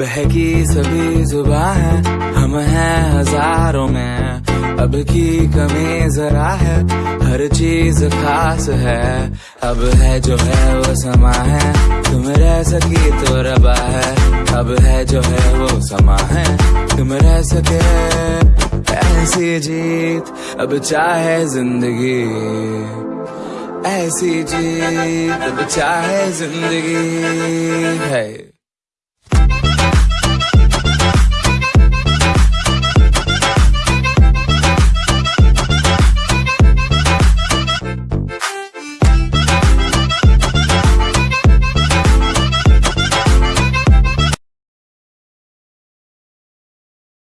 बहकी सभी जुबा है, हम हैं हज़ारों में। अब की कमी जरा है, हर चीज़ खास है। अब है जो है वो समा है, तुम रह सकी तो रबा है। अब है जो है वो समा है, तुम रह सके। ऐसी जीत, अब चाहे ज़िंदगी। ऐसी जीत, अब चाहे ज़िंदगी। है।